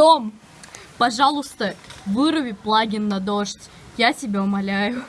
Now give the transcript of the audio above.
Том, пожалуйста, выруби плагин на дождь. Я тебя умоляю.